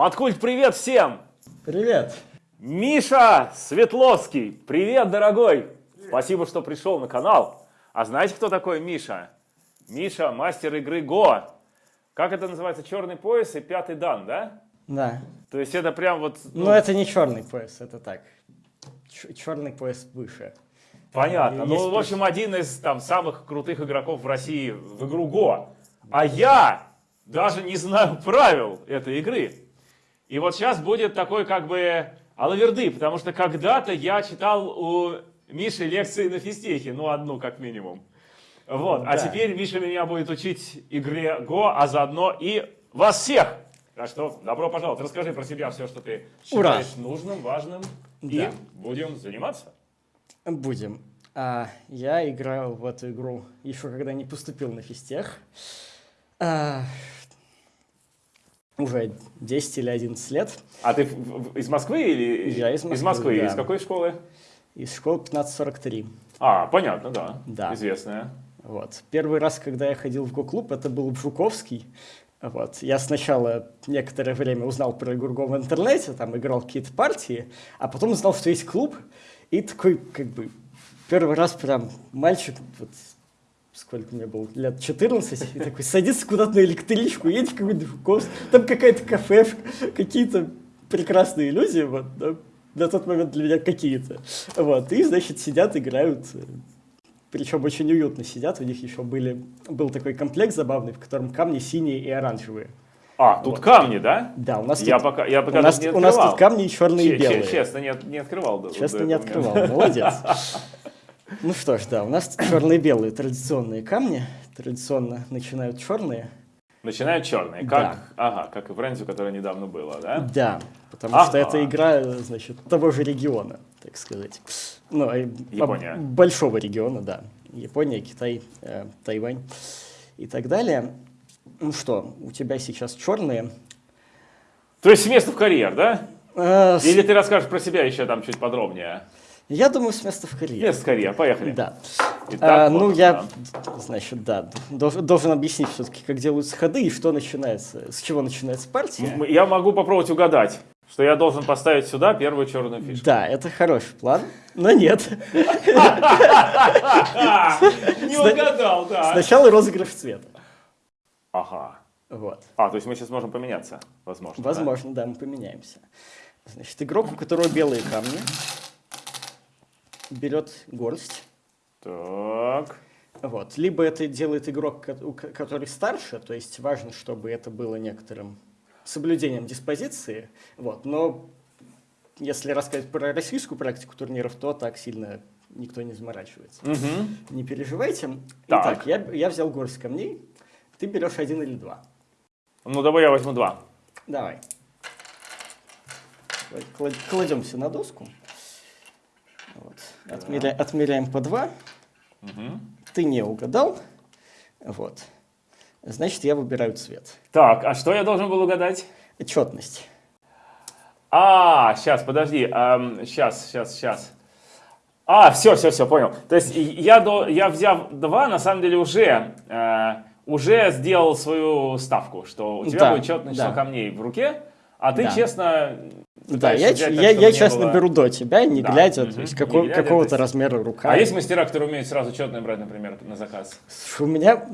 Маткульт, привет всем! Привет! Миша Светловский, привет, дорогой! Привет. Спасибо, что пришел на канал. А знаете, кто такой Миша? Миша, мастер игры Го. Как это называется? Черный пояс и пятый дан, да? Да. То есть это прям вот... Ну, ну это не черный пояс, это так. Ч черный пояс выше. Понятно. Ну, в общем, один из там самых крутых игроков в России в игру Го. А я даже не знаю правил этой игры. И вот сейчас будет такой как бы алаверды, потому что когда-то я читал у Миши лекции на физтехе, ну одну как минимум. Вот, а да. а теперь Миша меня будет учить игре Го, а заодно и вас всех. Так что добро пожаловать, расскажи про себя все, что ты считаешь Ура. нужным, важным, да. и будем заниматься. Будем. А, я играл в эту игру еще когда не поступил на физтех. А, уже 10 или 11 лет. А ты из Москвы или? Я из Москвы, Из Москвы. Да. Из какой школы? Из школы 1543. А, понятно, да. Да. Известная. Вот. Первый раз, когда я ходил в Го-клуб, это был Жуковский. Вот. Я сначала некоторое время узнал про игру в интернете, там играл какие-то партии, а потом узнал, что есть клуб, и такой, как бы, первый раз прям мальчик, вот, сколько мне было, лет 14, и такой садится куда-то на электричку, едет в какой-то Жуковский, там какая-то кафешка, какие-то прекрасные иллюзии, вот, да, на тот момент для меня какие-то. Вот, и, значит, сидят, играют, причем очень уютно сидят, у них еще были, был такой комплект забавный, в котором камни синие и оранжевые. А, тут вот. камни, да? Да, у нас я тут, пока, я пока у нас, не у нас тут камни черные и белые. Честно, не, не открывал. Честно, не открывал, молодец. Ну что ж, да, у нас черные и белые традиционные камни. Традиционно начинают черные. Начинают черные, как, да. ага, как и в Рензю, которая недавно была, да? Да, потому ага. что это игра, значит, того же региона, так сказать. Ну, Япония. Большого региона, да. Япония, Китай, э, Тайвань и так далее. Ну что, у тебя сейчас черные. То есть с места в карьер, да? Э, Или ты расскажешь про себя еще там чуть подробнее? Я думаю, с места в карьер. Место в карьер, поехали. Да. Итак, а, ну, я, значит, да, должен, должен объяснить все-таки, как делаются ходы и что начинается, с чего начинается партия. Я могу попробовать угадать, что я должен поставить сюда первую черную фишку. Да, это хороший план, но нет. Не угадал, да. Сначала розыгрыш цвета. Ага. Вот. А, то есть мы сейчас можем поменяться, возможно. Возможно, да, мы поменяемся. Значит, игрок, у которого белые камни, берет горсть. Так. Вот. Либо это делает игрок, который старше, то есть важно, чтобы это было некоторым соблюдением диспозиции. Вот. Но если рассказать про российскую практику турниров, то так сильно никто не заморачивается. Угу. Не переживайте. Так. Итак, я, я взял горсть камней. Ты берешь один или два. Ну, давай я возьму два. Давай. Кладемся на доску. Вот. Отмеря, отмеряем по 2. Угу. Ты не угадал. Вот. Значит, я выбираю цвет. Так, а что я должен был угадать? Четность. А, сейчас, подожди. Эм, сейчас, сейчас, сейчас. А, все, все, все, понял. То есть я, до, я взяв два, на самом деле уже, э, уже сделал свою ставку, что у тебя да, будет четное число да. камней в руке, а ты, да. честно, да, я, взять, я, я честно было... беру до тебя, не да. глядя, угу. то есть какого, какого-то размера рука. А есть мастера, которые умеют сразу четное брать, например, на заказ? У меня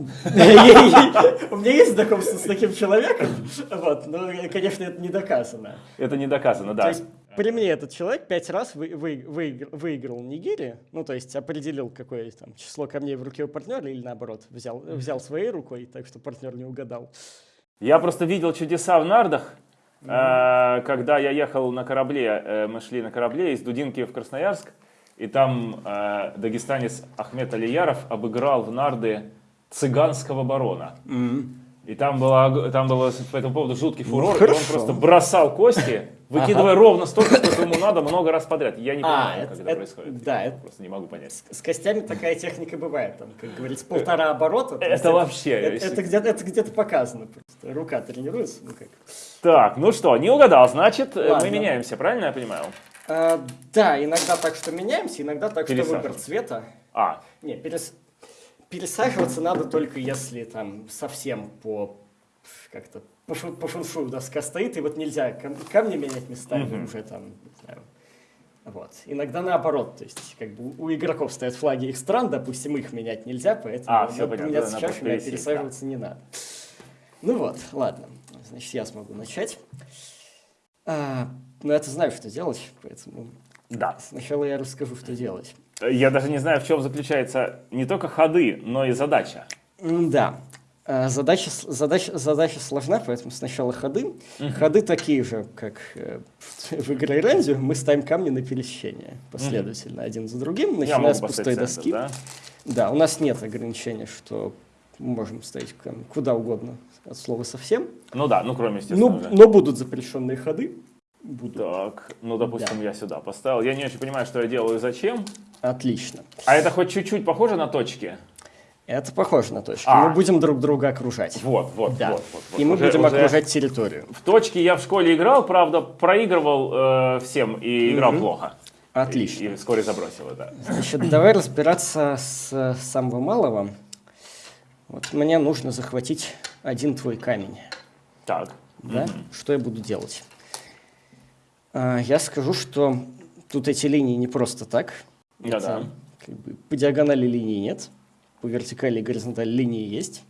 у меня есть знакомство с таким человеком, вот, но, конечно, это не доказано. Это не доказано, да. То есть при мне этот человек пять раз вы, вы, вы, выиграл Нигири, ну, то есть определил, какое там число камней в руке у партнера, или наоборот, взял, взял своей рукой, так что партнер не угадал. Я просто видел чудеса в нардах, Э, когда я ехал на корабле, э, мы шли на корабле из Дудинки в Красноярск, и там э, дагестанец Ахмед Алияров обыграл в нарды цыганского барона. И там, было, там было по этому поводу жуткий ну, фурор, ну, и он просто бросал кости, выкидывая ага. ровно столько, сколько ему надо, много раз подряд. Я не а, понимаю, а, как это, это происходит. Да, я это, просто не могу понять. С, с костями такая техника бывает, там, как говорится, полтора оборота. Это вообще... Это, это где-то это где показано просто. Рука тренируется. Ну, как. Так, ну что, не угадал, значит, э, Ладно. мы меняемся, правильно я понимаю? А, да, иногда так, что меняемся, иногда так, что выбор цвета. А. Не, перес... пересаживаться надо только если там совсем по как-то по, шу, по фуншую доска стоит, и вот нельзя кам- камни менять местами уже там, не знаю. Вот. Иногда наоборот, то есть как бы у игроков стоят флаги их стран, допустим, их менять нельзя, поэтому А, всё надо понятно, меняться надо чашами, а пересаживаться не надо. Ну вот, ладно, значит, я смогу начать. А, ну, я-то знаю, что делать, поэтому Да. сначала я расскажу, что делать. Я даже не знаю, в чем заключается не только ходы, но и задача. Да. А, Задача, задача, задача сложна, поэтому сначала ходы. Ходы такие же, как э, в игре Рензю. Мы ставим камни на пересечение последовательно, один за другим, Я начиная с пустой поставить доски. центр, да? Да, у нас нет ограничения, что мы можем ставить куда угодно, от слова совсем. Ну да, ну кроме, естественно, уже. но будут запрещенные ходы. Будут. Так, ну, допустим, я сюда поставил. Я не очень понимаю, что я делаю и зачем. Отлично. А это хоть чуть-чуть похоже на точки? Это похоже на точки. А. Мы будем друг друга окружать. Вот, вот, Да. вот, вот, вот. И мы Уже- будем уже окружать территорию. В точке я в школе играл, правда, проигрывал э, всем и играл плохо. Отлично. И, и вскоре забросил это. Значит, давай разбираться с самого малого. Вот мне нужно захватить один твой камень. Так. Да? Что я буду делать? А, я скажу, что тут эти линии не просто так. Да-да. Это, как бы, по диагонали линии нет, по вертикали и горизонтали линии есть.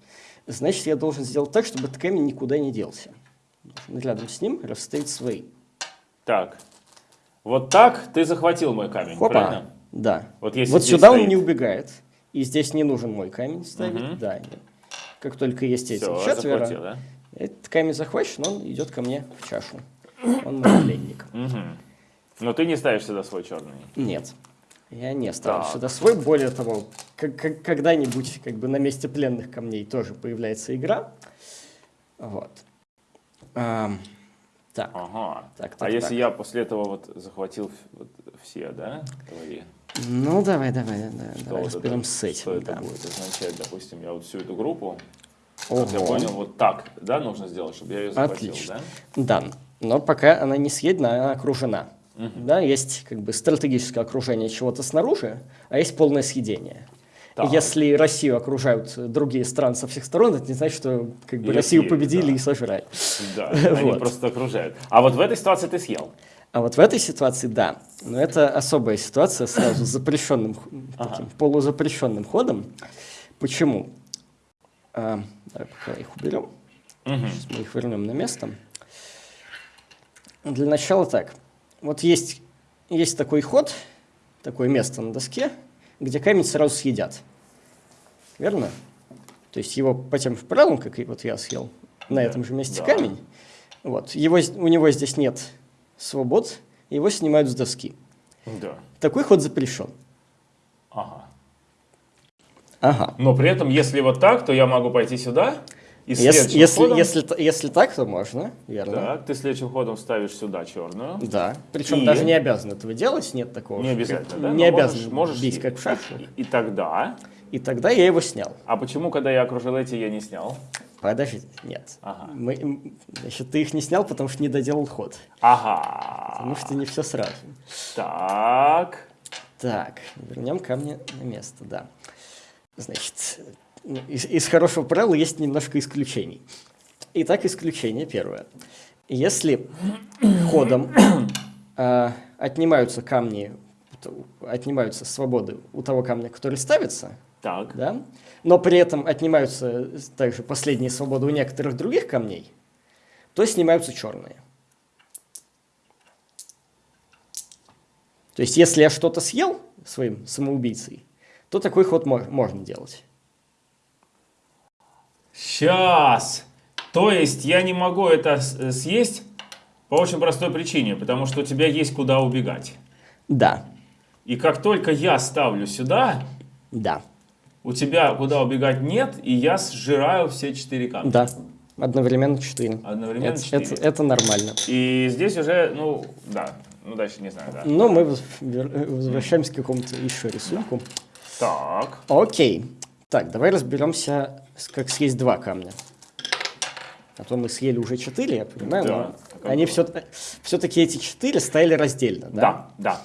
Значит, я должен сделать так, чтобы этот камень никуда не делся. Должен рядом с ним расставить свои. Так. Вот так ты захватил мой камень, Хопа. правильно? Да. Вот если вот сюда он стоит. не убегает. И здесь не нужен мой камень ставить. Да. нет. Как только есть эти Все, четверо, захватил, да? этот камень захвачен, он идет ко мне в чашу. Он мой пленник. Мгм. Но ты не ставишь сюда свой черный. Нет. Я не ставлю Так. сюда свой. Более того, когда-нибудь как бы на месте пленных камней тоже появляется игра. Вот. Ам, так. Ага. Так, а так, если так. я после этого вот захватил вот все, да, твои? Ну, давай, давай, давай, Что давай вот это- разберем с этим. Что это да. будет означать? Допустим, я вот всю эту группу, как я Ого. понял, вот так, да, нужно сделать, чтобы я ее захватил, Отлично. да? Да, но пока она не съедена, она окружена. Да, есть как бы стратегическое окружение чего-то снаружи, а есть полное съедение. Так. Если Россию окружают другие страны со всех сторон, это не значит, что как бы Россию съели, победили да. и сожрали. Да, они Вот. просто окружают. А вот в этой ситуации ты съел. А вот в этой ситуации да. Но это особая ситуация сразу с запрещенным, таким полузапрещенным ходом. Почему? А, давай пока их уберем. Сейчас мы их вернем на место. Для начала так. Вот есть, есть такой ход, такое место на доске, где камень сразу съедят. Верно? То есть его по тем же правилам, как и вот я съел на этом же месте Да. камень, вот, его, у него здесь нет свобод, его снимают с доски. Да. Такой ход запрещен. Ага. Ага. Но при этом, если вот так, то я могу пойти сюда и Если, если, ходом... если, т- если так, то можно, верно. Так, ты следующим ходом ставишь сюда черную. Да. Причем И? даже не обязан этого делать, нет такого. Не обязательно, да? Не Но обязан можешь, можешь бить и- как в шашках. И, и тогда... И тогда я его снял. А почему, когда я окружил эти, я не снял? Подожди, нет. Ага. Мы, значит, ты их не снял, потому что не доделал ход. Ага. Потому что не все сразу. Так. Так, вернем камни на место, да. Значит, ну, из, из хорошего правила есть немножко исключений. Итак, исключение первое. Если ходом а, отнимаются камни, отнимаются свободы у того камня, который ставится, Так. да, но при этом отнимаются также последние свободы у некоторых других камней, то снимаются черные. То есть, если я что-то съел своим самоубийцей, то такой ход мо- можно делать. Сейчас. То есть я не могу это э, съесть по очень простой причине, потому что у тебя есть куда убегать. Да, И как только я ставлю сюда, да, у тебя куда убегать нет, и я сжираю все четыре камня. да. Одновременно четыре. Одновременно это, четыре. это- это нормально. И здесь уже, ну, да. Ну, дальше не знаю, да. Но мы воз- вер- возвращаемся к какому-то еще рисунку. Так. Окей. Так, давай разберемся, как съесть два камня. А то мы съели уже четыре, я понимаю, Да. но они все, все-таки эти четыре стояли раздельно, да? Да, да.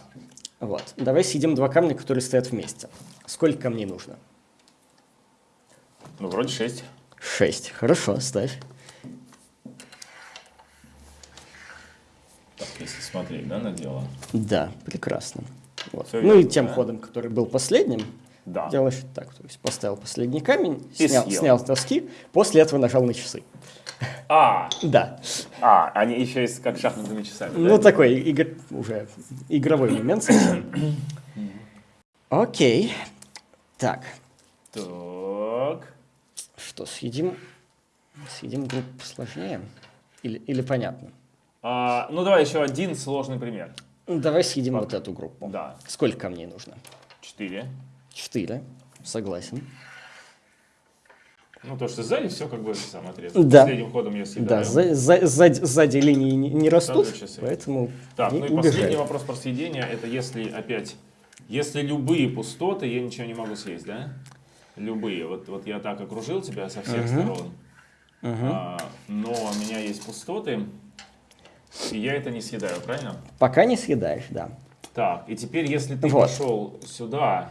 Вот. Давай съедим два камня, которые стоят вместе. Сколько камней нужно? Ну, вроде шесть. Шесть. Хорошо, ставь. если смотреть, да, на дело. Да, прекрасно. Вот. Всё ну и тем да? ходом, который был последним, Да. делаешь так. То есть поставил последний камень, И снял, съел. снял с доски, после этого нажал на часы. А, Да. а, они еще есть как шахматными часами, Ну, да? такой игр- уже игровой момент. Окей. Так, Так. Что, съедим, съедим группу посложнее? Или, или понятно? А, ну, давай еще один сложный пример. Ну, Давай съедим вот эту группу. Да. Сколько камней нужно? Четыре. Четыре. Согласен. Ну, то, что сзади все как бы сам отрезал. Да. Последним ходом я съедаю. Да, за- за- сзади, сзади линии не, не растут, поэтому Так, ну и убежали. последний вопрос про съедение, это если опять, если любые пустоты, я ничего не могу съесть, да? Любые. Вот, вот я так окружил тебя со всех сторон, а, но у меня есть пустоты, и я это не съедаю, правильно? Пока не съедаешь, да. Так, и теперь, если ты Вот. пошел сюда,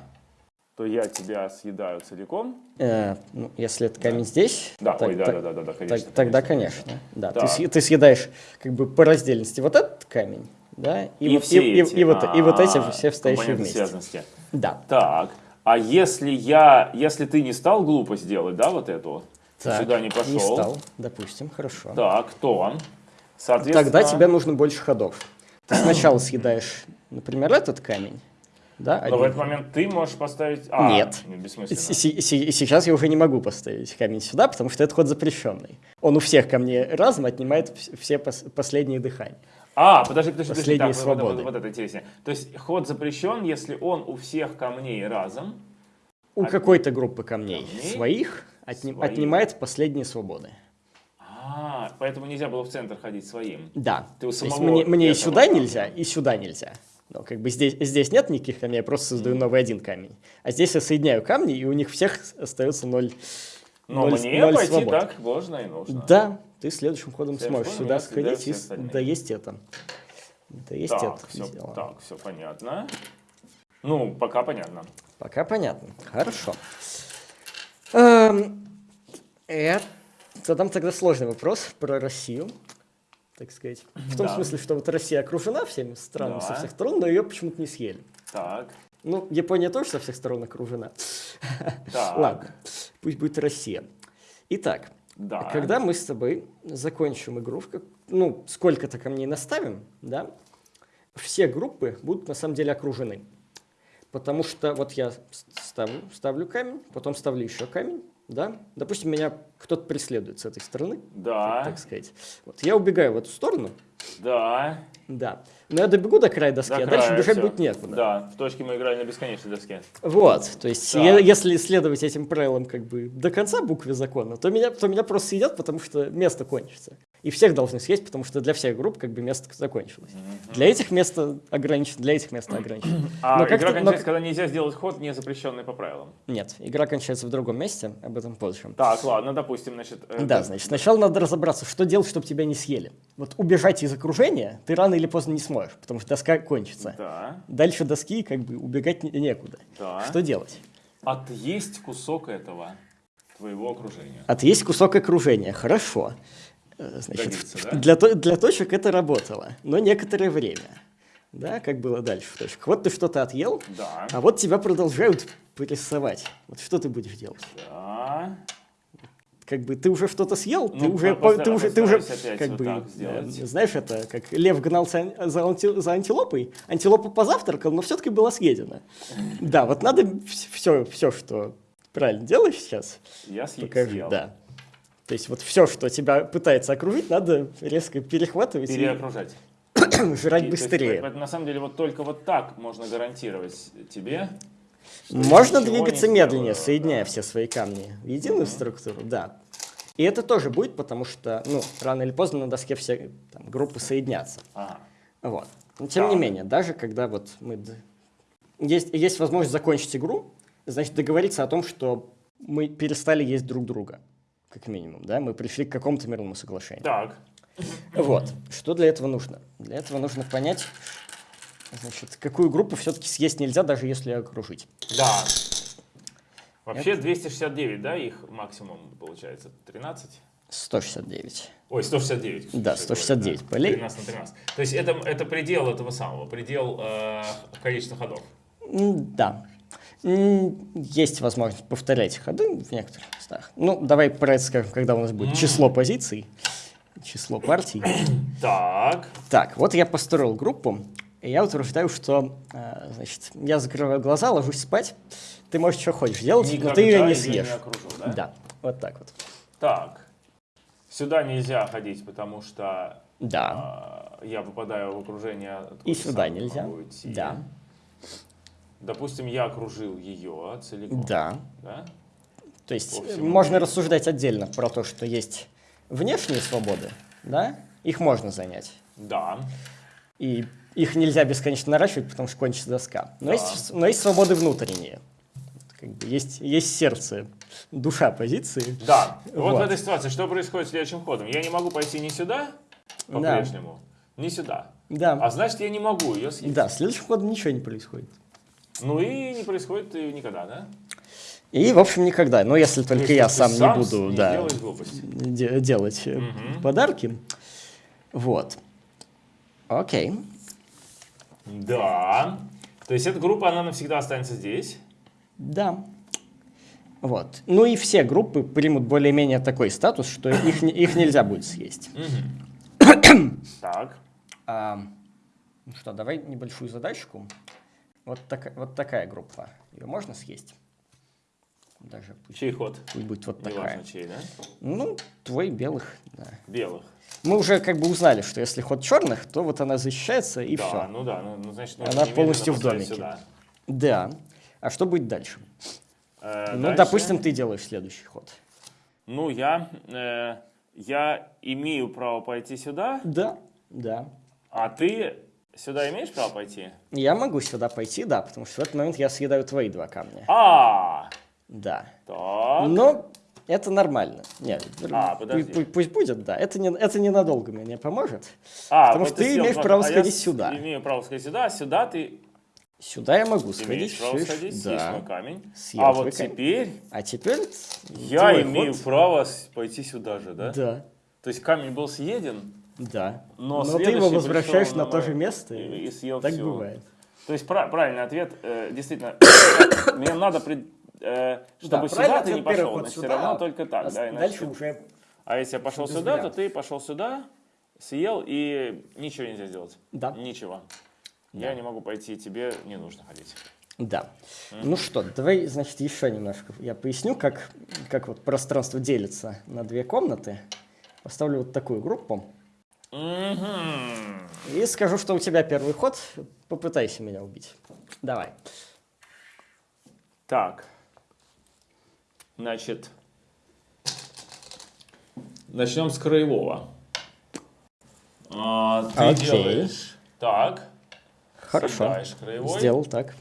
то я тебя съедаю целиком. Э, ну, если это камень здесь, Да, так- ой, да, так- да, да, да, да, так- конечно. тогда, конечно. Да, ты, Так. съ- ты съедаешь как бы по раздельности вот этот камень, да, и, И, вот, все и, и- эти, и вот, и вот эти а, все компоненты вместе. связанности. Да. Так, а если я, если ты не стал глупость делать, да, вот эту, Так, сюда не пошел, Не стал, допустим, хорошо. так, то, соответственно, Тогда тебе нужно больше ходов. Ты сначала съедаешь, например, этот камень, да, Но в один. этот момент ты можешь поставить... А, Нет. Бессмысленно. С- се- се- Сейчас я уже не могу поставить камень сюда, потому что это ход запрещенный. Он у всех камней разом отнимает вс- все пос- последние дыхания. А, подожди, подожди, подожди. Так, вот- вот, свободы. вот это интереснее. То есть ход запрещен, если он у всех камней разом. У От- какой-то группы камней, Камней? своих отни- Своих. отнимает последние свободы. А, поэтому нельзя было в центр ходить своим. Да. Ты у То есть самого мне, мне и сюда камня. нельзя, и сюда нельзя. Но как бы здесь, здесь нет никаких камней, я просто создаю новый один камень. А здесь я соединяю камни, и у них всех остается ноль, Но ноль- мне ноль пойти свобод. так можно и нужно. Да, ты следующим ходом Следующим сможешь сюда сходить и с- остальные. да есть это. Да есть Так, это. все, дело. так, все понятно. Ну, пока понятно. Пока понятно. Хорошо. Эм, Я задам тогда сложный вопрос про Россию, так сказать. В том Да. смысле, что вот Россия окружена всеми странами со Да. всех сторон, но ее почему-то не съели. Так, Ну, Япония тоже со всех сторон окружена. так. Ладно, пусть будет Россия. Итак, Да. когда мы с тобой закончим игру, ну, сколько-то камней наставим, да, все группы будут на самом деле окружены. Потому что вот я ставлю, ставлю камень, потом ставлю еще камень, да. Допустим, меня кто-то преследует с этой стороны, Да, так сказать. Вот я убегаю в эту сторону, да. да. Но я добегу до края доски, До а дальше края, бежать всё. будет некуда. Да, в точке мы играли на бесконечной доске. Вот, то есть, Так. е- если следовать этим правилам как бы до конца буквы закона, то меня, то меня просто съедят, потому что место кончится. И всех должны съесть, потому что для всех групп как бы место закончилось. Для этих место ограничено, для этих место ограничено. А Но игра как-то- но- кончается, когда нельзя сделать ход, не запрещенный по правилам. Нет, игра кончается в другом месте, об этом позже. Так, ладно, допустим, значит... э, Да, значит, сначала надо разобраться, что делать, чтобы тебя не съели. Вот убежать из окружения ты рано или поздно не сможешь, потому что доска кончится. Да, Дальше доски как бы убегать не- некуда. да. Что делать? Отъесть кусок этого твоего окружения. Отъесть кусок окружения. Хорошо. Э, Значит, Годится, да? для, для точек это работало, но некоторое время. Да, как было дальше в точках. Вот ты что-то отъел, Да, а вот тебя продолжают прессовать. Вот что ты будешь делать? да. Как бы ты уже что-то съел, ты Ну, уже, постара- ты уже, ты уже, как вот бы, э, знаешь, это как лев гнался за, анти- за антилопой, антилопа позавтракал, но все-таки была съедена. Да, вот надо все, все, что правильно делаешь сейчас, Я съел. покажи, да. То есть вот все, что тебя пытается окружить, надо резко перехватывать Переокружать. и жрать И, есть, быстрее. это, на самом деле, вот только вот так можно гарантировать тебе. что Можно двигаться медленнее, сделаю, соединяя да. все свои камни в единую структуру, да. И это тоже будет, потому что, ну, рано или поздно на доске все там, группы соединятся. Ага. Вот. Но тем не Так. менее, даже когда вот мы... Есть, есть возможность закончить игру, значит, договориться о том, что мы перестали есть друг друга, как минимум, да, мы пришли к какому-то мирному соглашению. Так, Вот. Что для этого нужно? Для этого нужно понять, значит, какую группу все-таки съесть нельзя, даже если окружить. да. Вообще 269, да, их максимум получается? 13? 169. Ой, 169. Да, 169 полей. 13 на 13. То есть это, это предел этого самого, предел э, количества ходов. Да. Есть возможность повторять ходы в некоторых местах. Ну, давай про это скажем, когда у нас будет число позиций, число партий. Так. Так, вот я построил группу, и я утверждаю, что, э, значит, я закрываю глаза, ложусь спать, ты можешь что хочешь делать, но Никогда ты ее не съешь. окружу, да? Да, вот так вот. Так. Сюда нельзя ходить, потому что Да. а, я попадаю в окружение. И сюда нельзя. Да. Допустим, я окружил ее целиком. Да. Да? То есть По э, всему можно рассуждать отдельно про то, что есть внешние свободы, да, их можно занять. Да. И их нельзя бесконечно наращивать, потому что кончится доска. Но, Да. есть, но есть свободы внутренние. Как бы есть, есть сердце, душа позиции. Да. Вот, Вот. в этой ситуации что происходит следующим ходом? Я не могу пойти ни сюда, по-прежнему, ни сюда. Да. А значит, я не могу ее съесть. Да, следующим ходом ничего не происходит. Ну и не происходит никогда, да? И, в общем, никогда. Но если только То есть я ты сам, не сам буду не да, делаешь глупости. де- делать э, Мгм. подарки. Вот. Окей. Да. То есть эта группа, она навсегда останется здесь. Да. Вот. Ну и все группы примут более-менее такой статус, что их, их нельзя будет съесть. Так. А, ну что, давай небольшую задачку. Вот, такая вот такая группа. Ее можно съесть? Даже пусть, Чей ход? пусть будет вот такая. Неважно чей, да? Ну, твой белых, да. Белых. Мы уже как бы узнали, что если ход черных, то вот она защищается и да, все. ну да, ну, ну, значит, Она нужно немедленно полностью в домике. сюда. Да. А что будет дальше? Э, Ну, дальше. допустим, ты делаешь следующий ход. Ну, я, э, я имею право пойти сюда, Да, да. а ты сюда имеешь право пойти? Я могу сюда пойти, да, потому что в этот момент я съедаю твои два камня. А, Да. так. Но это нормально. Нет, А, пу- подожди. пу- пусть будет, да. Это, не, это ненадолго мне поможет. А, потому что ты имеешь право а сходить сюда. имею право сходить сюда, а сюда ты Сюда я могу сходить. имеешь право сходить, съесть да. мой камень. Съел а вот камень. теперь А теперь я имею ход. право пойти сюда же, да? Да, То есть камень был съеден, да. но, Но ты его возвращаешь на то же место, и, и съел Так всё. бывает. То есть пра- правильный ответ, э, действительно, мне надо, пред- э, чтобы Да, сюда ты не пошел, значит, все сюда, равно а только так, а да, иначе Дальше уже А если я пошел сюда, то ты пошел сюда, съел и ничего нельзя сделать. Да. Ничего. Я не могу пойти, тебе не нужно ходить. Да. Ну что, давай, значит, еще немножко я поясню, как, как вот пространство делится на две комнаты. Поставлю вот такую группу. И скажу, что у тебя первый ход. Попытайся меня убить. Давай. Так. Значит, начнем с краевого. А, ты Окей. делаешь так. Хорошо. Съедаешь краевой. Сделал так.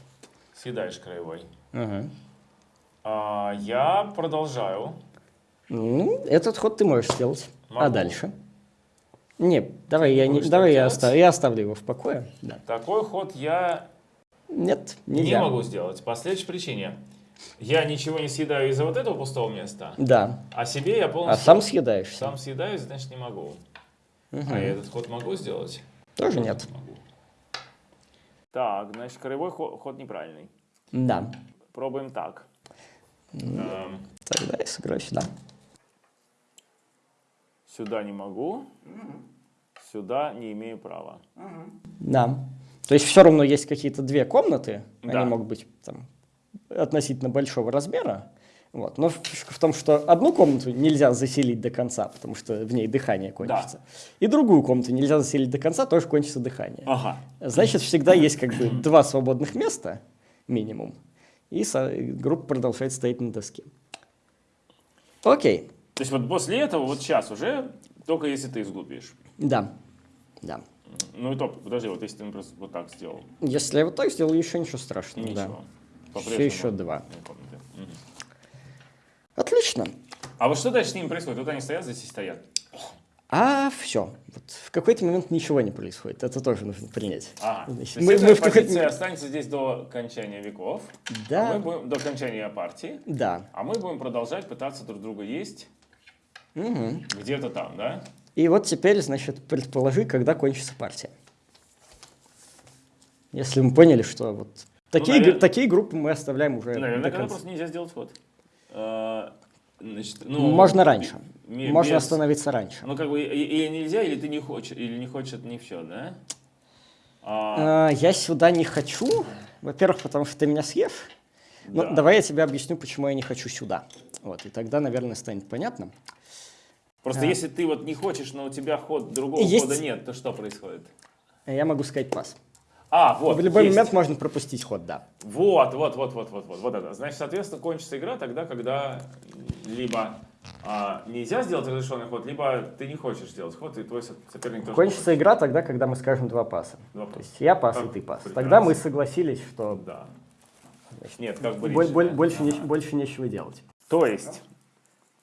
Съедаешь краевой. Мгм. А, я продолжаю. Ну, этот ход ты можешь сделать. А Могу. дальше? Не, давай, я, не, давай я, оставлю, я оставлю его в покое. Да. Такой ход я Нет, не нельзя. могу сделать по следующей причине. Я ничего не съедаю из-за вот этого пустого места, Да. а себе я А полностью сам съедаешься? сам съедаю, значит не могу. А я этот ход могу сделать? Тоже нет. Могу. Так, значит, краевой ход, ход неправильный. Да. Пробуем так. Эм, Тогда я сыграю сюда. сюда не могу, сюда не имею права. Да. То есть все равно есть какие-то две комнаты, Да. они могут быть там, относительно большого размера. Вот. Но фишка в том, что одну комнату нельзя заселить до конца, потому что в ней дыхание кончится. И другую комнату нельзя заселить до конца, тоже кончится дыхание. Ага. Значит, всегда есть как бы два свободных места, минимум, и группа продолжает стоять на доске. Окей, То есть вот после этого, вот сейчас уже, только если ты изглупишь. да, да. Ну и то, подожди, вот если ты, например, вот так сделал. Если я вот так сделаю, еще ничего страшного. да. Ничего. Еще, По-прежнему еще два. Отлично. А вот что дальше с ними происходит? Вот они стоят, здесь и стоят. А все. Вот в какой-то момент ничего не происходит. Это тоже нужно принять. Ага. Значит, То мы- эта мы позиция останется здесь до окончания веков. Да. А мы будем, до окончания партии. Да. А мы будем продолжать пытаться друг друга есть. Мгм. Где-то там, да? И вот теперь, значит, предположи, когда кончится партия. Если мы поняли, что вот такие, наверно- гр- такие группы мы оставляем уже Наверное, до конца. просто нельзя сделать ход. Э, Значит, ну, Можно раньше. Можно без- остановиться раньше. Ну, как бы, или нельзя, или ты не хочешь, или не хочешь, это не все, да? А, А, я сюда не хочу. Во-первых, потому что ты меня съешь. Ну, Да. давай я тебе объясню, почему я не хочу сюда. Вот, и тогда, наверное, станет понятно. просто а. если ты вот не хочешь, но у тебя ход другого Есть- хода нет, то что происходит? Я могу сказать пас. А, вот. В любой есть. момент можно пропустить ход, да. Вот, вот, вот, вот, вот, вот, вот это. Значит, соответственно, кончится игра тогда, когда либо а, нельзя сделать разрешенный ход, либо ты не хочешь сделать ход, и твой со- соперник тоже Кончится игра тогда, когда мы скажем два паса. Два То паса. есть я пас, Как и ты пас. прекрасно. Тогда мы согласились, что Да. Нет, как бы боль- речь, боль- да. больше, не- больше нечего делать. То есть,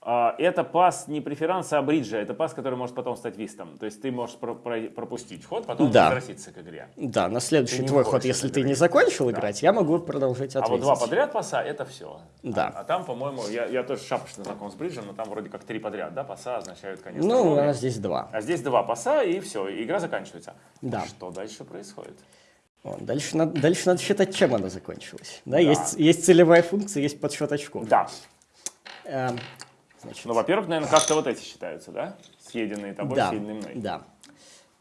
это пас не преферанса, а бриджа. Это пас, который может потом стать вистом. То есть ты можешь про- про- пропустить ход, потом Да. возвратиться к игре. Да, на следующий твой ход, если ты не закончил Да. играть, я могу продолжать А ответить. вот два подряд паса это все. Да. А, а там, по-моему, я, я тоже шапочно знаком с бриджем, но там вроде как три подряд, да, паса означают конец. Ну, у нас здесь два. А здесь два паса, и все, игра заканчивается. Да. Что дальше происходит? Вот, Дальше надо, дальше надо считать, чем она закончилась. Да, Да. Есть, есть целевая функция, есть подсчет очков. Да. Эм, значит, Ну, во-первых, наверное, как-то вот эти считаются, да? Съеденные тобой, да, съеденные мной. да.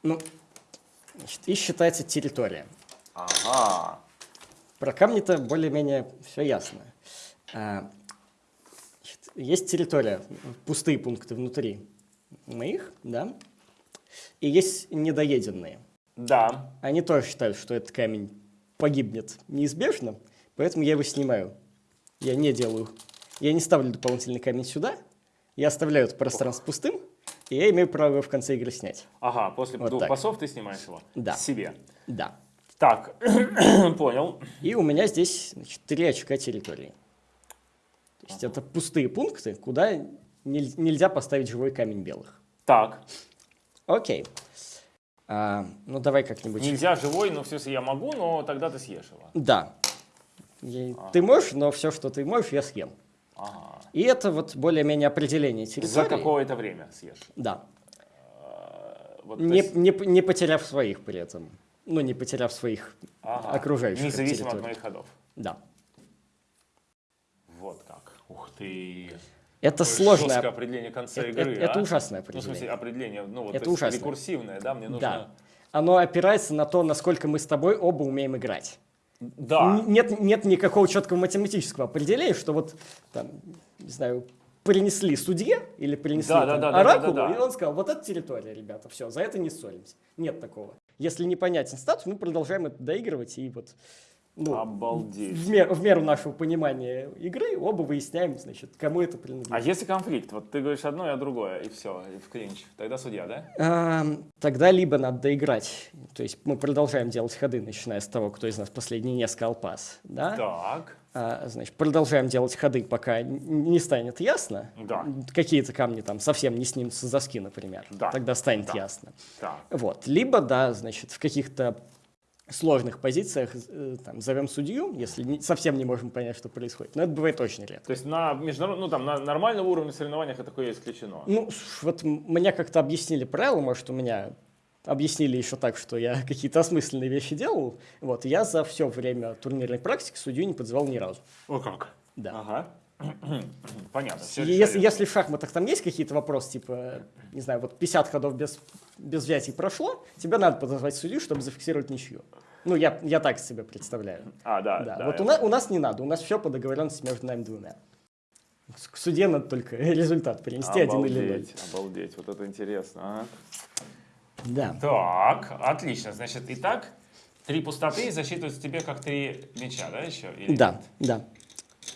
Ну, значит, и считается территория. Ага. Про камни-то более-менее все ясно. А, значит, есть территория, пустые пункты внутри моих, да, и есть недоеденные. Да. Они тоже считают, что этот камень погибнет неизбежно, поэтому я его снимаю. Я не делаю, я не ставлю дополнительный камень сюда, я оставляю это пространство пустым, и я имею право его в конце игры снять. Ага, после Вот двух так. пасов ты снимаешь его Да. себе. Да. Так, понял. И у меня здесь значит, три очка территории. То есть это пустые пункты, куда нель- нельзя поставить живой камень белых. Так, Окей. А, ну давай как-нибудь. нельзя живой, но в смысле я могу, но тогда ты съешь его. Да. Я- Ты можешь, но все, что ты можешь, я съем. Ага. И это вот более-менее определение территории. За какое-то время съешь. Да. А, Вот, Не, есть- не, не потеряв своих при этом. Ну, не потеряв своих ага. окружающих Независимо от территорий. моих ходов. Да. Вот как. Ух ты. Это Какое сложное. определение конца Это, игры, это- это а? ужасное Ну, в определение. смысле, определение, ну, вот, Это то есть ужасно. рекурсивное, да, мне нужно... Да. Оно опирается на то, насколько мы с тобой оба умеем играть. Да. Нет, нет никакого четкого математического определения, что вот там, не знаю, принесли судье или принесли Да, там, да, да, да, оракулу, да, да, да. и он сказал, вот это территория, ребята, все, за это не ссоримся. Нет такого. Если непонятен статус, мы продолжаем это доигрывать и вот ну, Обалдеть. в, мер- в меру нашего понимания игры оба выясняем, значит, кому это принадлежит. А если конфликт? Вот ты говоришь одно, я другое, и все, и в клинч. Тогда судья, да? Ам, Тогда либо надо доиграть, то есть мы продолжаем делать ходы, начиная с того, кто из нас последний не сказал пас, да? Так. А, значит, продолжаем делать ходы, пока не станет ясно. Да. Какие-то камни там совсем не снимутся с доски, например. Да. Тогда станет Да. ясно. Так. Вот. Либо, да, значит, в каких-то сложных позициях э, там, зовем судью, если не- совсем не можем понять, что происходит. Но это бывает очень редко. То есть на международном, ну там на нормальном уровне соревнованиях это такое исключено. Ну, вот мне как-то объяснили правила, может, у меня объяснили еще так, что я какие-то осмысленные вещи делал. Вот, я за все время турнирной практики судью не подзывал ни разу. О как. Да. Ага. Понятно. всё И Если, если в шахматах там есть какие-то вопросы, типа, не знаю, вот 50 ходов без, без взятий прошло, тебе надо подозвать судью, чтобы зафиксировать ничью. Ну, я, я так себе представляю. А, да, Да. да. вот у, нас, у нас не надо, у нас все по договоренности между нами двумя. К суде надо только результат принести, один или ноль. Обалдеть, вот это интересно. а. Да. Так, отлично. Значит, итак, три пустоты засчитываются тебе как три мяча, да, еще? Или Да, нет? да.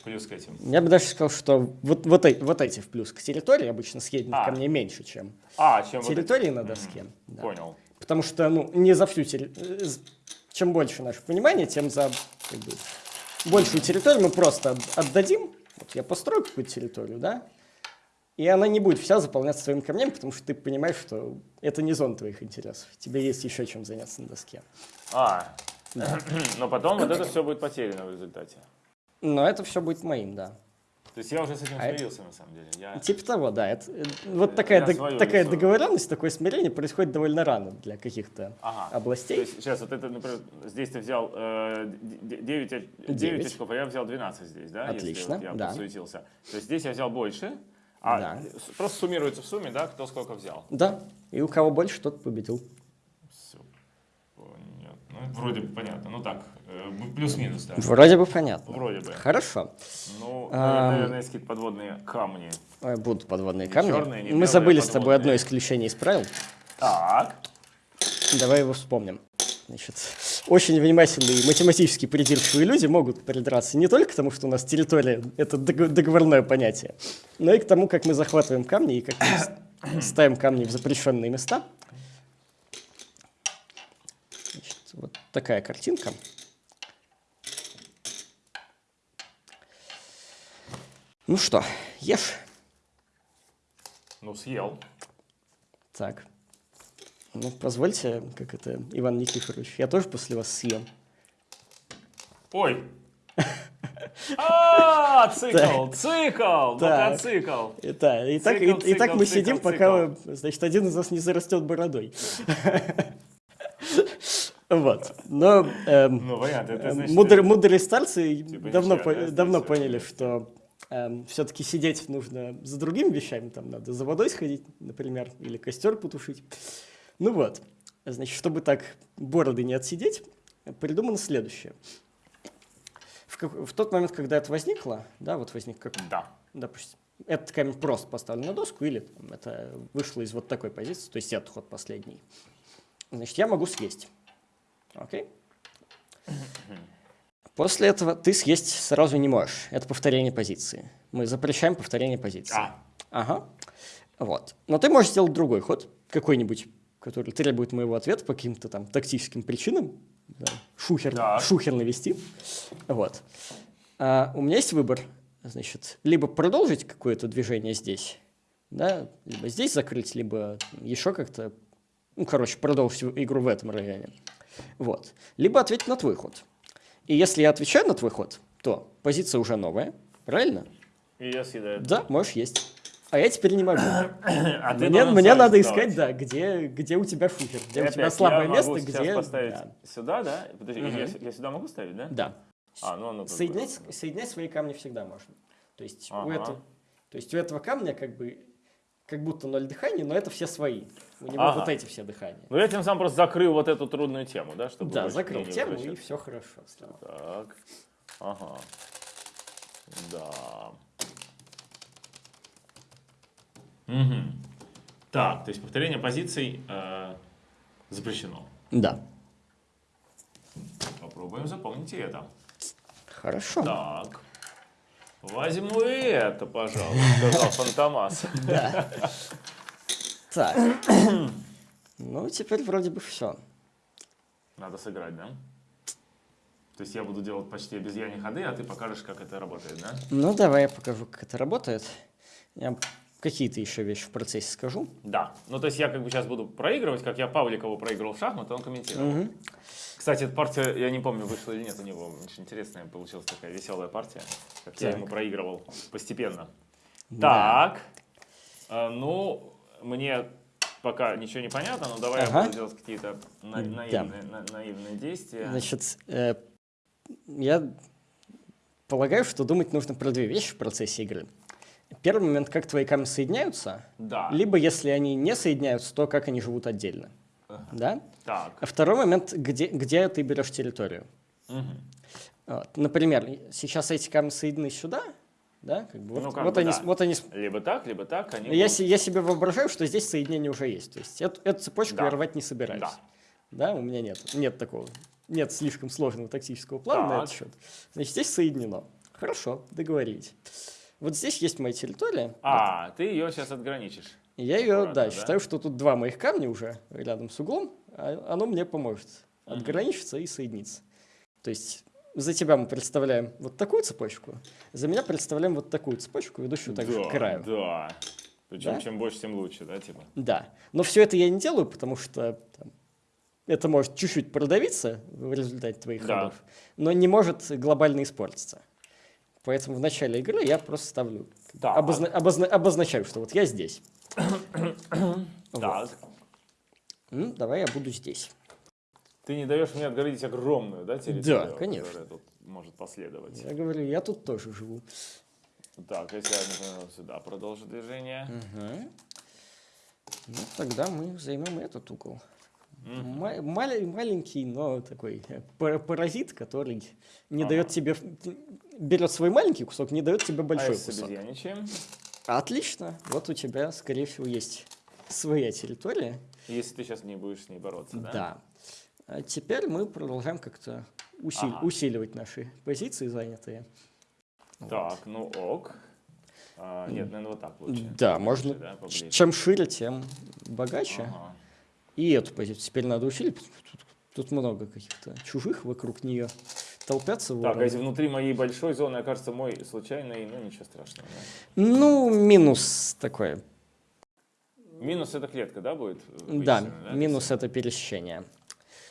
Плюс к этим. Я бы даже сказал, что вот, вот, эти, вот эти в плюс к территории обычно съеденных А. камней меньше, чем А, чем вот эти? территории на доске. Мгм, Да. Понял. Потому что, ну, не за всю территорию. Чем больше наше понимание, тем за как бы, большую территорию мы просто от- отдадим. Вот я построю какую-то территорию, да, и она не будет вся заполняться своими камнями, потому что ты понимаешь, что это не зона твоих интересов. Тебе есть еще чем заняться на доске. А, но потом вот это все будет потеряно в результате. Но это все будет моим, да. То есть я уже с этим А это- смирился, на самом деле. Я... Типа того, да. Это, э, вот такая, дог- такая договоренность, такое смирение происходит довольно рано для каких-то Ага. областей. То есть сейчас вот это, например, здесь ты взял э, 9, Девять. очков, а я взял 12 здесь, да? Если Отлично, вот я да. подсуетился. То есть здесь я взял больше, а Да. просто суммируется в сумме, да, кто сколько взял. Да, и у кого больше, тот победил. Все. Понятно. Ну, вроде бы понятно. Ну так, э, плюс-минус, да. Вроде бы понятно. Вроде бы. Хорошо. Ну, Ам. наверное, есть какие-то подводные камни. Будут подводные Не камни. черные, не Мы забыли а с тобой одно исключение из правил. Так. Давай его вспомним. Значит, очень внимательные математически придирчивые люди могут придраться не только к тому, что у нас территория — это дог- договорное понятие, но и к тому, как мы захватываем камни и как мы ставим камни в запрещенные места. Значит, вот такая картинка. Ну что, ешь. Ну, съел. Так. Ну, позвольте, как это, Иван Никифорович, я тоже после вас съем. Ой. А, цикл, цикл, мотоцикл. Да, и, так, мы сидим, пока, значит, один из нас не зарастет бородой. Вот. Но эм, Ну, понятно, это э, значит... мудр- мудрые старцы Типа давно, ничего, по- да, давно здесь, поняли, что все-таки сидеть нужно за другими вещами, там надо за водой сходить, например, или костер потушить. Ну вот, значит, чтобы так бороды не отсидеть, придумано следующее. В, как- в тот момент, когда это возникло, да, вот возник как Да. допустим, этот камень просто поставлен на доску, или там, это вышло из вот такой позиции, то есть этот ход последний. Значит, я могу съесть. Окей? После этого ты съесть сразу не можешь. Это повторение позиции. Мы запрещаем повторение позиции. А, Ага. Вот. Но ты можешь сделать другой ход, какой-нибудь, который требует моего ответа по каким-то там тактическим причинам. Да, Шухер, Так. шухер навести. Вот. А у меня есть выбор. Значит, либо продолжить какое-то движение здесь, да, либо здесь закрыть, либо еще как-то, ну, короче, продолжить игру в этом районе. Вот. Либо ответить на твой ход. И если я отвечаю на твой ход, то позиция уже новая, правильно? и я съедаю. Да, можешь есть. А я теперь не могу. А Мне, мне надо искать, да, где, где у тебя шухер, где И у тебя опять слабое я могу место, сейчас где... поставить Да. сюда, да? Подожди, Мгм. я, я сюда могу ставить, да? Да. А, ну оно бы- Соединять, соединять свои камни всегда можно. То есть, у Ага. этого, то есть у этого камня как бы как будто ноль дыхания, но это все свои. У него Ага. вот эти все дыхания. Ну я тем самым просто закрыл вот эту трудную тему, да? Чтобы да, закрыл тему, и все хорошо стало. Так. Ага. Да. Мгм. Так, то есть повторение позиций э, запрещено. Да. Попробуем запомнить это. Хорошо. Так. Возьму и это, пожалуй, сказал Фантомас. Так. Ну, теперь вроде бы все. Надо сыграть, да? То есть я буду делать почти обезьяне ходы, а ты покажешь, как это работает, да? Ну, давай я покажу, как это работает. Я какие-то еще вещи в процессе скажу. Да. Ну, то есть я как бы сейчас буду проигрывать, как я Павликову проигрывал в шахматы, он комментировал. Мгм. Кстати, эта партия, я не помню, вышла или нет у него. Очень интересная получилась такая веселая партия, как я Так. ему проигрывал постепенно. Да. Так. А, ну, мне пока ничего не понятно, но давай Ага. я буду делать какие-то на- Да. наивные, на- наивные действия. Значит, э, я полагаю, что думать нужно про две вещи в процессе игры. Первый момент, как твои камни соединяются, да. либо если они не соединяются, то как они живут отдельно. Да? Так. А второй момент, где, где ты берешь территорию. Мгм. Вот. Например, сейчас эти камни соединены сюда, да? Как бы вот, Ну, как вот бы они, да. вот они Либо так, либо так. Они я, будут- я себе воображаю, что здесь соединение уже есть. То есть эту, эту цепочку Да. я рвать не собираюсь. Да. Да, у меня нет. Нет такого. Нет слишком сложного тактического плана на Так. этот счет. Значит, здесь соединено. Хорошо, договорились. Вот здесь есть моя территория. А, ты ее сейчас отграничишь. Я ее, да, да? считаю, что тут два моих камня уже рядом с углом, а оно мне поможет отграничиться и соединиться. То есть за тебя мы представляем вот такую цепочку, за меня представляем вот такую цепочку, ведущую также да, к краю. Да. Причем Да? чем больше, тем лучше, да, типа? Да. Но все это я не делаю, потому что там, это может чуть-чуть продавиться в результате твоих Да. ходов, но не может глобально испортиться. Поэтому в начале игры я просто ставлю, Так. обозна- обозна- обозначаю, что вот я здесь. Так. Ну, давай я буду здесь. Ты не даешь мне отгородить огромную, да, территорию? Да, конечно. которая тут может последовать. Я говорю, я тут тоже живу. Так, если я, например, вот сюда продолжу движение. Мгм. Ну, тогда мы займем этот угол. Маля- маленький, но такой э, пара- паразит, который не Ага. дает тебе... Берет свой маленький кусок, не дает тебе а большой если кусок. Отлично. Вот у тебя, скорее всего, есть своя территория. Если ты сейчас не будешь с ней бороться, да? Да. А теперь мы продолжаем как-то усил- Ага. усиливать наши позиции занятые. Так, ну ок. А, нет, наверное, вот так лучше. Да, Поближе, можно. да, поближе. Чем шире, тем богаче. Ага. И эту позицию теперь надо усилить. Тут, тут много каких-то чужих вокруг нее толпятся. Так, а если внутри моей большой зоны окажется мой случайный, ну ничего страшного. да? Ну, минус такой. Минус это клетка, да, будет? Да, вычислена, минус это пересечение.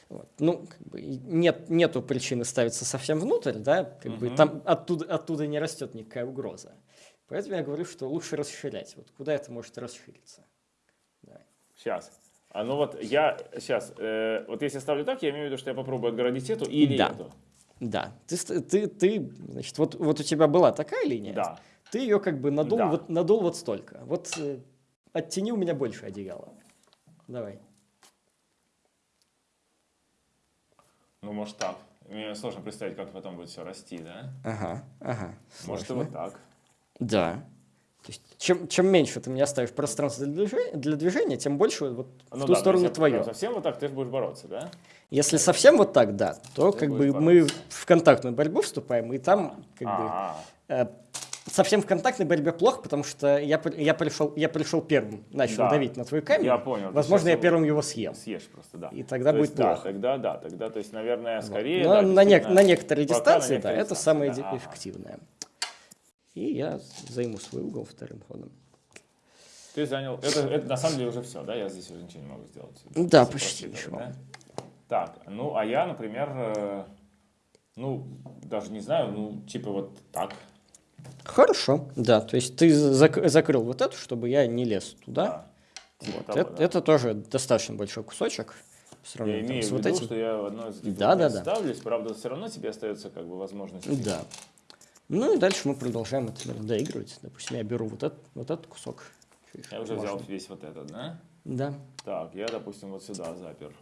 Вот. Ну, как бы нет, нету причины ставиться совсем внутрь, да, как бы Мгм. там оттуда, оттуда не растет никакая угроза. Поэтому я говорю, что лучше расширять. Вот куда это может расшириться? Давай. Сейчас. А ну вот я сейчас, вот если ставлю так, я имею в виду, что я попробую отгородить эту или Да. эту. Да, ты, ты, ты, значит, вот, вот у тебя была такая линия, Да. ты ее как бы надул, Да. вот, надул вот столько. Вот э, оттяни у меня больше одеяла. Давай. Ну, может так. Мне сложно представить, как потом будет все расти, да? Ага, ага. Может и сложно. вот так. Да. То есть, чем, чем меньше ты мне оставишь пространство для движения, для движения тем больше вот Ну в ту да, сторону если твое. Совсем вот так ты же будешь бороться, да? Если совсем вот так, да, то Ты как бы будешь мы бороться. в контактную борьбу вступаем, и там как бы А, э, совсем в контактной борьбе плохо, потому что я, я, пришел, я пришел первым, начал Да. давить на твой камень. Я понял, Возможно, я первым его съем. съешь просто, да. И тогда То будет есть, да, плохо. тогда да, тогда, то есть, наверное, скорее. Но да, на, действительно, на некоторой пока на дистанции, некоторой да, это дистанции, самое да, ди- ага. И я займу свой угол вторым ходом. Ты занял. Это, это на самом деле уже все, да? Я здесь уже ничего не могу сделать. Да, Все почти ничего. да? Так, ну а я, например, э, ну, даже не знаю, ну, типа вот так. Хорошо, да, то есть ты зак- закрыл вот эту, чтобы я не лез туда. Да. Типа Вот, того, это, да. это тоже достаточно большой кусочек. По Я сравнению там имею в вот виду, этим. что я в одной из Да, да, да. ставлюсь, правда, все равно тебе остается как бы возможность. Да. Ну и дальше мы продолжаем это наверное, доигрывать. Допустим, я беру вот этот, вот этот кусок. Я уже взял весь вот этот, да? Да, Так, я, допустим, вот сюда запер.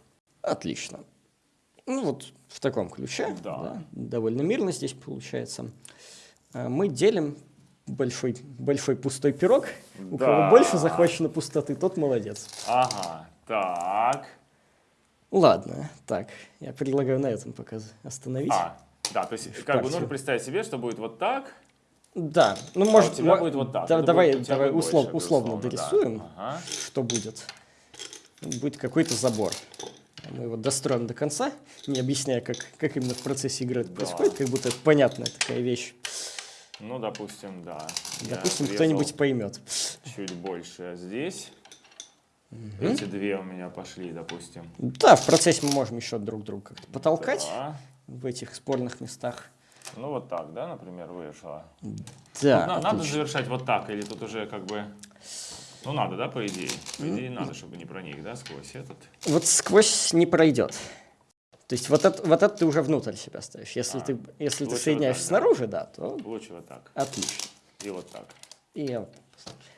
отлично. Ну вот в таком ключе. Да. довольно мирно здесь получается. А Мы делим большой, большой пустой пирог. У Да. кого больше захвачено пустоты, тот молодец. Ага, так. Ладно, так, я предлагаю на этом пока остановить. А, да, то есть как бы нужно представить себе, что будет вот так, Да, ну может... а у тебя будет вот так. да- давай будет давай услов- больше, условно безусловно, да. дорисуем, Ага. что будет. Будет какой-то забор. Мы его достроим до конца, не объясняя, как, как именно в процессе игры это Да. происходит, как будто это понятная такая вещь. Ну, допустим, да. Допустим, кто-нибудь поймет. Чуть больше здесь. Эти две у меня пошли, допустим. Да, в процессе мы можем еще друг друга как-то потолкать Да. В этих спорных местах. Ну, вот так, да, например, вышло. Да, на- надо завершать вот так, или тут уже как бы... Ну, надо, да, по идее? По идее, надо, чтобы не проник, да, сквозь этот. Вот сквозь не пройдет. То есть вот это, вот это ты уже внутрь себя ставишь. Если А, ты, если ты соединяешь вот так, да. снаружи, да, то Лучше вот так. отлично. И вот так. И вот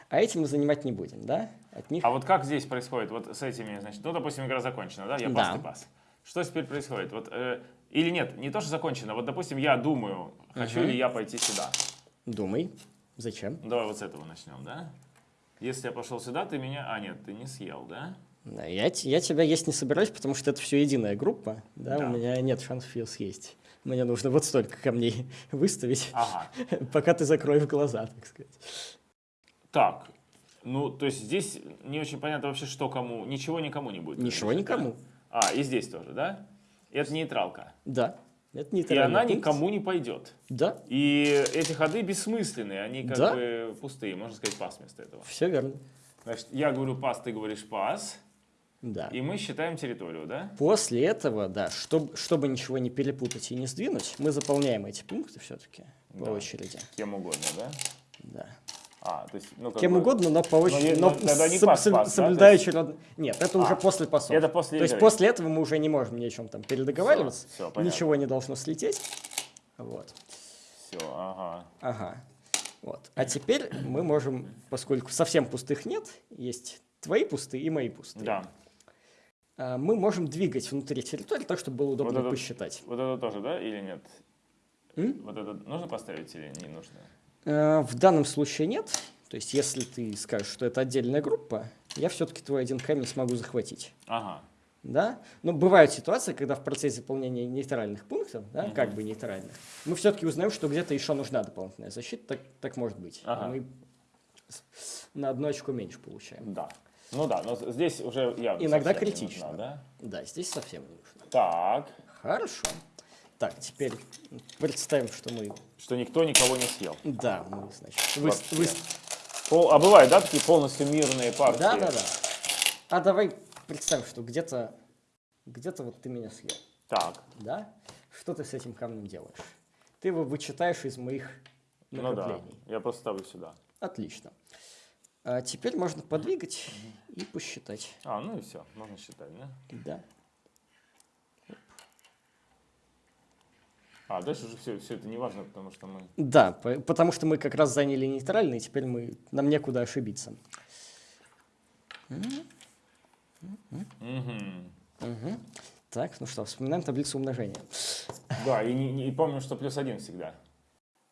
а этим мы занимать не будем, да? От них А вот как здесь происходит? Вот с этими, значит, ну, допустим, игра закончена, да? Я Да. пас, ты пас. Что теперь происходит? Вот, э, или нет, не то, что закончено. Вот, допустим, я думаю, хочу ли я пойти сюда. думай. Зачем? Давай вот с этого начнем, да? Если я пошел сюда, ты меня... А, нет, ты не съел, да? Да, я, я тебя есть не собираюсь, потому что это все единая группа. Да, Да. у меня нет шансов ее съесть. Мне нужно вот столько камней выставить, Ага. пока ты закроешь глаза, так сказать. Так, ну, то есть здесь не очень понятно вообще, что кому... Ничего никому не будет. Ничего да? никому. А, и здесь тоже, да? Это нейтралка. Да, это не И она никому не пойдет. Да, И эти ходы бессмысленные, они как Да. бы пустые, можно сказать, пас вместо этого. все верно. Значит, я говорю пас, ты говоришь пас, Да. и мы считаем территорию, да? После этого, да, чтобы, чтобы ничего не перепутать и не сдвинуть, мы заполняем эти пункты все-таки. по Да. очереди. Кем угодно, да? Да. А, то есть, ну, Кем бы- угодно, но по очереди. е- но ну, тогда не соб- пас, пас, да, соблюдающий род- Нет, это уже А, после пасов. это после То есть игры. после этого мы уже не можем ни о чем там передоговариваться. Всё, понятно. ничего не должно слететь. Вот. Все, ага. Ага. Вот. А теперь мы можем, поскольку совсем пустых нет, есть твои пустые и мои пустые. Да. а, Мы можем двигать внутри территории так, чтобы было удобно Вот это- посчитать. Вот это тоже, да, или нет? М? Вот это нужно поставить или не нужно? Э, В данном случае нет. То есть, если ты скажешь, что это отдельная группа, я все-таки твой один камень смогу захватить. Ага. Да? Но бывают ситуации, когда в процессе заполнения нейтральных пунктов, да, Мгм. как бы нейтральных, мы все-таки узнаем, что где-то еще нужна дополнительная защита. Так, так может быть. Ага. Мы на одну очко меньше получаем. Да. Ну да, но здесь уже явно Иногда критично. нужна, да? Да, здесь совсем не нужно. Так, Хорошо. Так, теперь представим, что мы... что никто никого не съел. Да, мы, значит, вы, Пол- а бывают, да, такие полностью мирные партии? Да, да, да. А давай представим, что где-то где-то вот ты меня съел. Так, Да? Что ты с этим камнем делаешь? Ты его вычитаешь из моих ну да, накоплений. я просто ставлю сюда. Отлично. А теперь можно подвигать и посчитать. А, ну и все, можно считать, да? Да. А, дальше уже все, все это не важно, потому что мы... Да, по- потому что мы как раз заняли нейтральный, и теперь мы, нам некуда ошибиться. Мгм. Мгм. Так, ну что, вспоминаем таблицу умножения. Да, и, не, и помню, что плюс один всегда.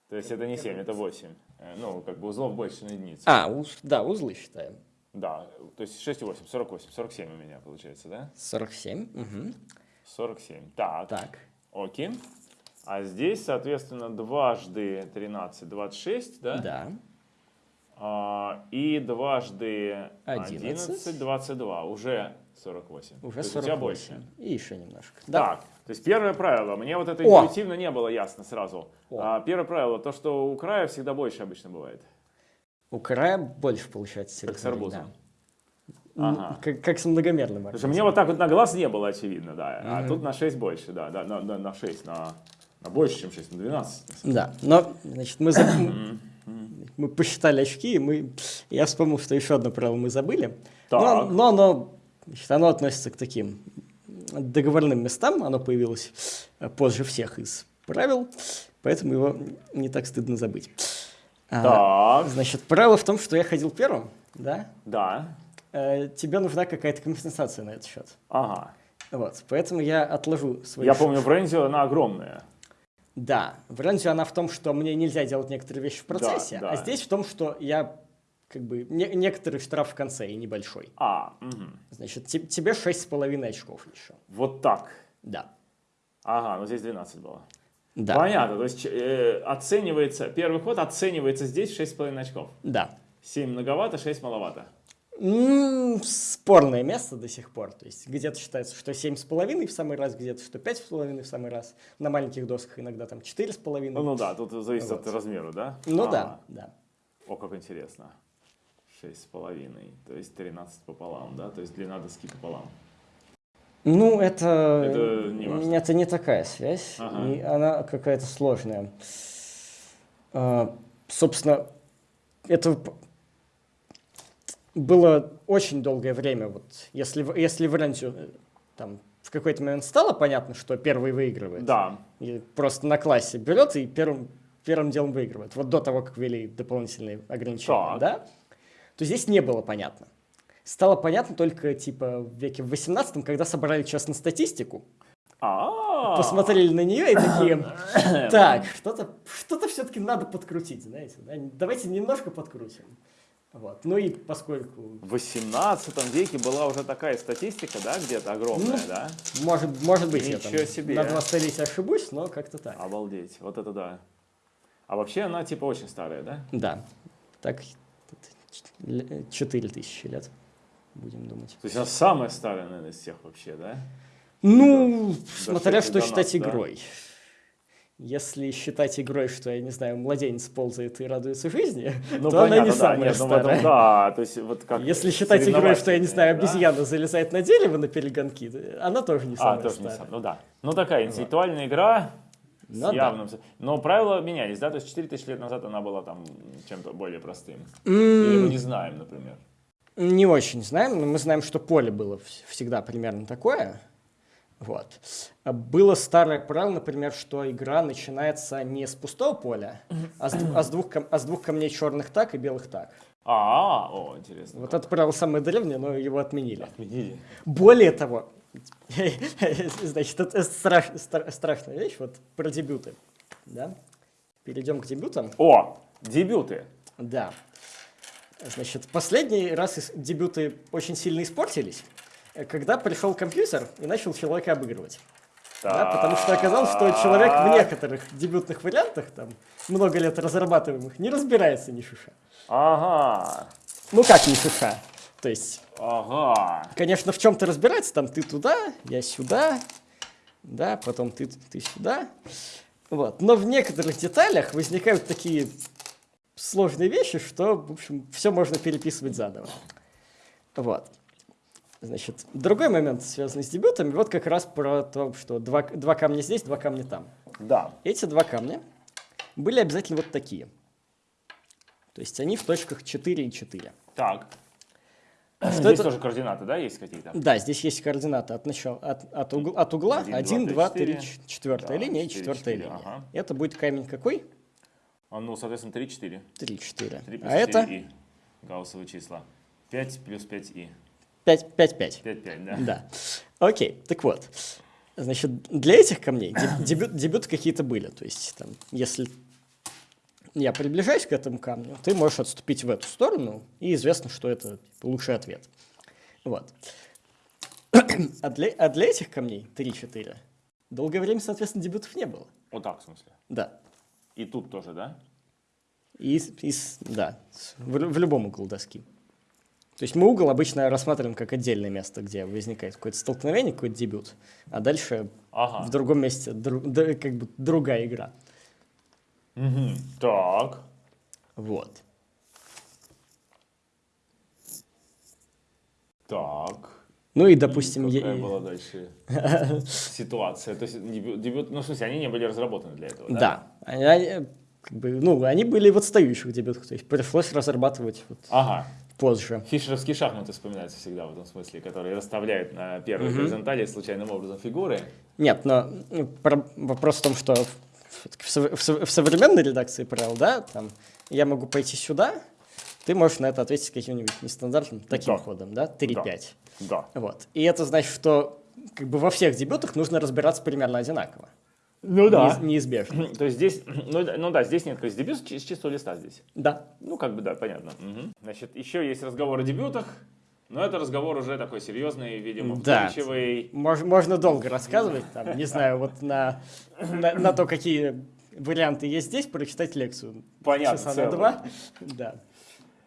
То есть это не 7, это 8. Э, Ну, как бы узлов больше на единицу. А, уз- да, узлы считаем. Да, то есть 6 и 8, 48, 47 у меня получается, да? 47. мгм. 47. Так, Так. окей. А здесь, соответственно, дважды 13, 26, да? Да. А, и дважды 11. 11, 22, уже 48. Уже То есть у тебя 48. больше. И еще немножко. Да. Так, то есть первое правило, мне вот это О! интуитивно не было ясно сразу. О. А, первое правило, то, что у края всегда больше обычно бывает. У края больше получается Как с арбузом. да. Ага. Как, как с многомерным Потому что мне вот так вот на глаз не было очевидно, да. А Мгм. тут на 6 больше, да, да на, на, на 6, на, на больше, чем 6, на 12. Да, но, значит, мы, за- мы посчитали очки, и мы... я вспомнил, что еще одно правило мы забыли. Но, Так. но оно, значит, оно относится к таким договорным местам, оно появилось э, позже всех из правил, поэтому его не так стыдно забыть. А, Так, значит, правило в том, что я ходил первым, да? да, Э, тебе нужна какая-то компенсация на этот счет. ага. Вот, поэтому я отложу свои Я помню, в Рензио она огромная. Да, в Рензе она в том, что мне нельзя делать некоторые вещи в процессе, да. а здесь в том, что я как бы не- некоторый штраф в конце и небольшой. А, мгм. Значит, те- тебе 6,5 очков еще. вот так. Да. Ага, ну здесь 12 было. Да. Понятно, то есть э, оценивается, первый ход оценивается здесь 6,5 очков. Да. 7 многовато, 6 маловато. Спорное место до сих пор. То есть где-то считается, что 7,5 в самый раз, где-то что 5,5 в самый раз. На маленьких досках иногда там 4,5. Ну, ну да, тут зависит Вот. от размера, да? Ну А, да, да. О, как интересно. 6,5, то есть 13 пополам, да? То есть длина доски пополам. Ну, это, Это не важно. это не такая связь, Ага. и она какая-то сложная. А, собственно, это было очень долгое время. Вот, если, если в Рензю э, там в какой-то момент стало понятно, что первый выигрывает, Да, и просто на классе берет и первым, первым делом выигрывает, вот до того, как ввели дополнительные ограничения, Так. да, то здесь не было понятно. Стало понятно только типа в веке в 18 когда собрали честно статистику, а посмотрели на нее и такие, так, что-то что все-таки надо подкрутить, знаете, да? давайте немножко подкрутим. Вот. Ну и поскольку, В 18 веке была уже такая статистика, да, где-то огромная, Ну, да? может, может быть, я там Ничего себе. на два столетия ошибусь, но как-то так. Обалдеть, вот это да. А вообще она типа очень старая, да? Да, так 4000 лет, будем думать. То есть она самая старая, наверное, из всех вообще, да? Ну, смотря что считать нас, да. Если считать игрой, что, я не знаю, младенец ползает и радуется жизни, Ну, то она не понятно, да. самая Нет, ну, старая. да, то есть вот как Если считать игрой, что, я не знаю, соревновательная, да? обезьяна залезает на дерево на перегонки, она тоже не А, самая тоже не старая. сам, ну да. Ну такая интеллектуальная игра, С Ну да. явным... с- Но правила менялись, да? То есть 4000 лет назад она была там чем-то более простым. Или мы не знаем, например. Не очень знаем, но мы знаем, что поле было вс- всегда примерно такое. Вот. А Было старое правило, например, что игра начинается не с пустого поля, а с, а с двух, а с двух камней черных так и белых так. А, о, интересно. Вот это правило самое древнее, но его отменили. Отменили. Более того, значит, это страш- стра- страшная вещь, вот про дебюты. Да? Перейдем к дебютам. О, дебюты. Да. Значит, последний раз дебюты очень сильно испортились, когда пришел компьютер и начал человека обыгрывать. Да, потому что оказалось, что человек в некоторых дебютных вариантах, там, много лет разрабатываемых, не разбирается ни шиша. Ага, Ну как ни шиша? То есть, ага. конечно, в чем-то разбирается, там ты туда, я сюда, да, потом ты, ты сюда. Вот. Но в некоторых деталях возникают такие сложные вещи, что, в общем, все можно переписывать заново. Вот. Значит, другой момент, связанный с дебютами, вот как раз про то, что два, два камня здесь, два камня там. Да. Эти два камня были обязательно вот такие. То есть они в точках 4 и 4. Так. Что Здесь это? тоже координаты, да, есть какие-то? Да, здесь есть координаты от, начала, от, от, угла, от угла Один, 1, два, 2, три, 3, четыре. 4 Да, линия и четыре, 4 четыре, линия. ага. Это будет камень какой? А, Ну, соответственно, 3, 4. 3, 4. 3 плюс А 4 это и. Гауссовые числа. 5 плюс 5 и. 5, 5, 5. 5, 5, да? Да. Окей, так вот. Значит, для этих камней деб- дебют, дебюты какие-то были. То есть, там, если я приближаюсь к этому камню, ты можешь отступить в эту сторону, и известно, что это лучший ответ. Вот. А для, а для этих камней 3-4 долгое время, соответственно, дебютов не было. Вот так, в смысле. Да. И тут тоже, да? И, и да, в, в любом углу доски. То есть мы угол обычно рассматриваем как отдельное место, где возникает какое-то столкновение, какой-то дебют, а дальше Ага. в другом месте дру- да, как бы другая игра. Мгм. Так. Вот. Так. Ну и, допустим, И какая была дальше ситуация? То есть дебют, ну, в смысле, они не были разработаны для этого, да? да, они, они, как бы, ну, они были в отстающих дебютах, то есть пришлось разрабатывать вот Ага. Позже. Фишеровские шахматы вспоминаются всегда в этом смысле, которые расставляют на первой горизонтали случайным образом фигуры. Нет, но ну, про- вопрос в том, что в, в в в современной редакции правил, да, там, я могу пойти сюда, ты можешь на это ответить каким-нибудь нестандартным таким Да. ходом, да, 3-5. Да. Вот. И это значит, что как бы во всех дебютах нужно разбираться примерно одинаково. Ну Неиз- неизбежно. То есть здесь, ну, да- ну да, здесь нет, то есть дебют с чистого листа здесь. Да. Ну, как бы, да, понятно. Мгм. Значит, еще есть разговор о дебютах, но это разговор уже такой серьезный, видимо, Да. вдумчивый. Мож- можно долго рассказывать, там, не знаю, вот на, на, на то, какие варианты есть здесь, прочитать лекцию. Понятно, Часа на целую. два. Да.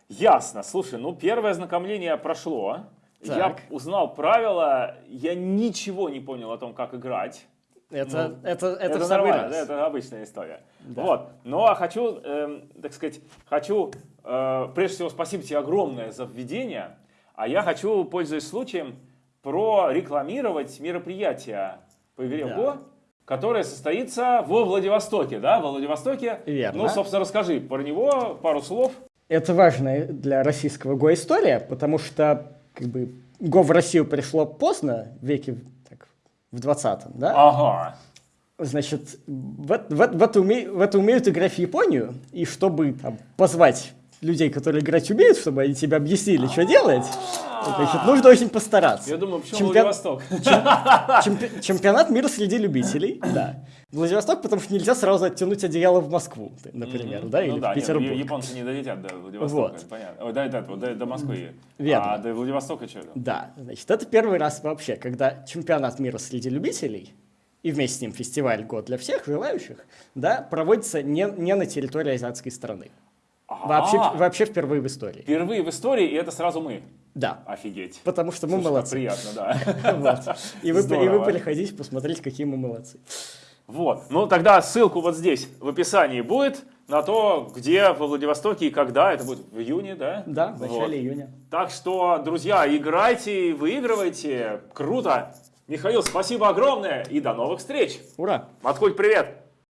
Ясно. Слушай, ну первое ознакомление прошло. Я Так. узнал правила, я ничего не понял о том, как играть. Это, это, это, Это, самый нормально, да, это обычная история. Вот. Ну а хочу, эм, так сказать, хочу, э, прежде всего, спасибо тебе огромное за введение. А я хочу, пользуясь случаем, прорекламировать мероприятие по игре Да. Го, которое состоится во Владивостоке, да, во Владивостоке. Верно. Ну, собственно, расскажи про него пару слов. Это важная для российского Го история, потому что как бы Го в Россию пришло поздно, в веке так, в 20-м, да? Ага. Значит, в, в в это уме- в это умеют играть в Японию, и чтобы там, позвать людей, которые играть умеют, чтобы они тебе объяснили, что делать, значит, нужно очень постараться. Я думаю, почему Чемпион- Владивосток? Чемпи- Чемпионат мира среди любителей, да. Владивосток, потому что нельзя сразу оттянуть одеяло в Москву, например, да, или ну, да, в нет, Петербург. я- японцы не долетят до Владивостока, Вот. понятно. Ой, до, до, этого, до, до Москвы. Верно. А до Владивостока что? Да, значит, это первый раз вообще, когда чемпионат мира среди любителей и вместе с ним фестиваль «Год для всех желающих», да, проводится не, не на территории азиатской страны. Вообще, вообще впервые в истории. Впервые в истории, и это сразу мы. Да, Офигеть. потому что мы Слушай, молодцы. приятно, да. И, вы, и вы приходите посмотреть, какие мы молодцы. Вот. Ну, тогда ссылку вот здесь в описании будет на то, где во Владивостоке и когда. Это будет в июне, да? Да, в начале Вот. июня. Так что, друзья, играйте, выигрывайте. Круто. Михаил, спасибо огромное и до новых встреч. Ура! Маткуль, привет.